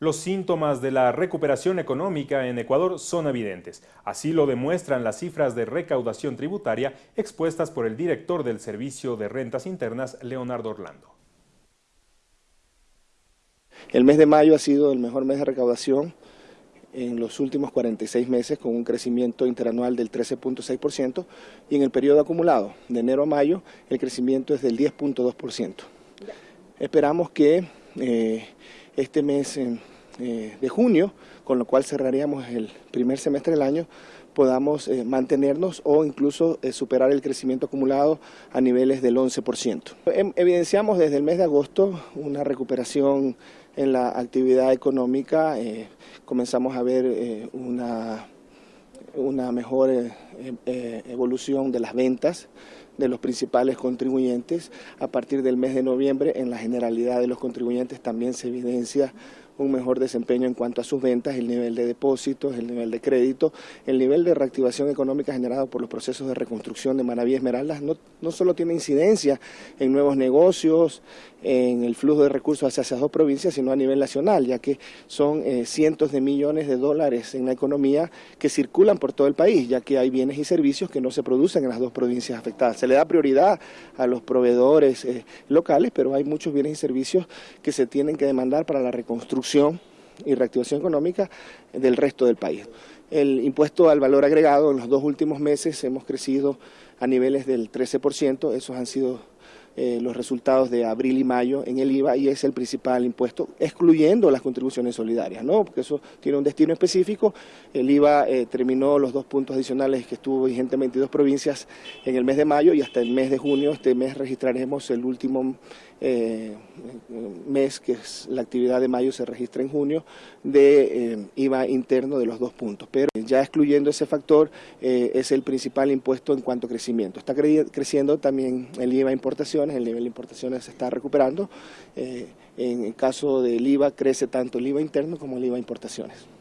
Los síntomas de la recuperación económica en Ecuador son evidentes. Así lo demuestran las cifras de recaudación tributaria expuestas por el director del Servicio de Rentas Internas, Leonardo Orlando. El mes de mayo ha sido el mejor mes de recaudación en los últimos 46 meses con un crecimiento interanual del 13.6% y en el periodo acumulado de enero a mayo el crecimiento es del 10.2%. Esperamos que eh, este mes eh, de junio, con lo cual cerraríamos el primer semestre del año, podamos eh, mantenernos o incluso eh, superar el crecimiento acumulado a niveles del 11%. Em, evidenciamos desde el mes de agosto una recuperación en la actividad económica, comenzamos a ver una, una mejor evolución de las ventas, de los principales contribuyentes. A partir del mes de noviembre, en la generalidad de los contribuyentes también se evidencia un mejor desempeño en cuanto a sus ventas, el nivel de depósitos, el nivel de crédito, el nivel de reactivación económica generado por los procesos de reconstrucción de Manaví Esmeraldas no, no solo tiene incidencia en nuevos negocios, en el flujo de recursos hacia esas dos provincias, sino a nivel nacional, ya que son eh, cientos de millones de dólares en la economía que circulan por todo el país, ya que hay bienes y servicios que no se producen en las dos provincias afectadas. Se le da prioridad a los proveedores eh, locales, pero hay muchos bienes y servicios que se tienen que demandar para la reconstrucción y reactivación económica del resto del país. El impuesto al valor agregado en los dos últimos meses hemos crecido a niveles del 13%, esos han sido eh, los resultados de abril y mayo en el IVA y es el principal impuesto, excluyendo las contribuciones solidarias, ¿no? porque eso tiene un destino específico. El IVA eh, terminó los dos puntos adicionales que estuvo vigente en 22 provincias en el mes de mayo y hasta el mes de junio, este mes registraremos el último eh, mes, que es la actividad de mayo se registra en junio, de IVA interno de los dos puntos. Pero ya excluyendo ese factor, es el principal impuesto en cuanto a crecimiento. Está creciendo también el IVA importación el nivel de importaciones se está recuperando. Eh, en el caso del IVA crece tanto el IVA interno como el IVA importaciones.